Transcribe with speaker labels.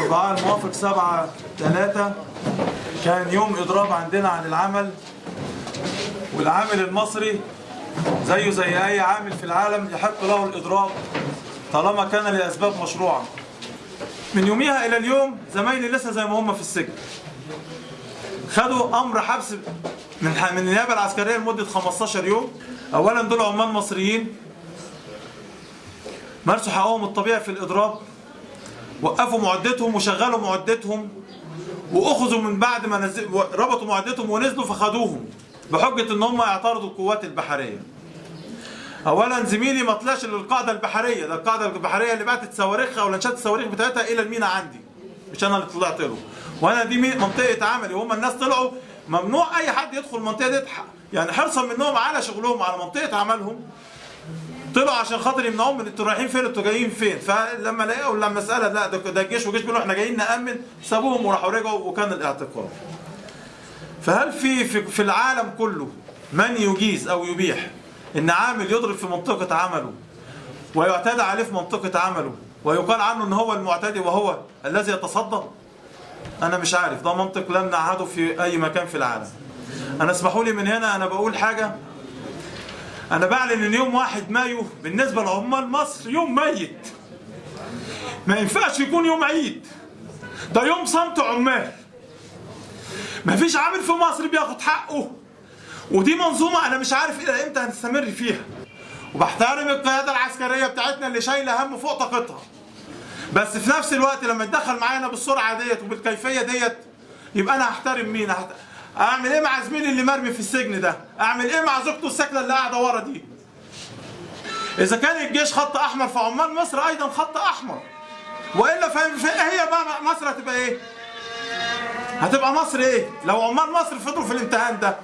Speaker 1: أربعة الموافق سبعة ثلاثة كان يوم إضراب عندنا عن العمل. والعامل المصري زيه زي أي عامل في العالم يحق له الإضراب طالما كان لأسباب مشروعة. من يوميها إلى اليوم زمايلي لسه زي ما هم في السجن. خدوا أمر حبس من من النيابة العسكرية لمدة 15 يوم. أولا دول عمال مصريين. مارسوا حقهم الطبيعي في الإضراب. وقفوا معدتهم وشغلوا معدتهم وأخذوا من بعد ما نزل ربطوا معدتهم ونزلوا فخدوهم بحجة إن هم يعترضوا القوات البحرية. اولا زميلي ما طلعش للقاعدة البحرية ده القاعدة البحرية اللي بعتت صواريخها ولانشات الصواريخ بتاعتها إلى المينا عندي مش أنا اللي طلعت له وأنا دي منطقة عملي وهم الناس طلعوا ممنوع أي حد يدخل المنطقة دي يعني حرصا منهم على شغلهم على منطقة عملهم طلعوا عشان خاطر يمنعوهم من أنتوا رايحين فين أنتوا جايين فين؟ فلما لقوا لما مساله لا ده الجيش والجيش بيقولوا إحنا جايين نأمن. سابوهم وراحوا رجعوا وكان الاعتقال. فهل في, في العالم كله من يجيز أو يبيح إن عامل يضرب في منطقة عمله ويعتدى عليه في منطقة عمله ويقال عنه إن هو المعتدي وهو الذي يتصدى؟ أنا مش عارف. ده منطق لم نعهده في أي مكان في العالم. أنا اسمحوا لي من هنا أنا بقول حاجة. أنا بعلن إن يوم واحد مايو بالنسبة لعمال مصر يوم ميت. ما ينفعش يكون يوم عيد. ده يوم صمت عمال. ما فيش عامل في مصر بياخد حقه. ودي منظومة أنا مش عارف إلى إمتى هنستمر فيها. وبحترم القيادة العسكرية بتاعتنا اللي شايلة هم فوق طاقتها. بس في نفس الوقت لما يتدخل معانا بالسرعة ديت وبالكيفية ديت يبقى أنا هحترم مين. أعمل إيه مع زميلي اللي مرمي في السجن ده؟ أعمل إيه مع زوجته الساكنة اللي قاعدة ورا دي؟ إذا كان الجيش خط أحمر فعمال مصر أيضا خط أحمر. وإلا فاهم في هي بقى مصر هتبقى إيه؟ هتبقى مصر إيه؟ لو عمال مصر فضلوا في الامتحان ده.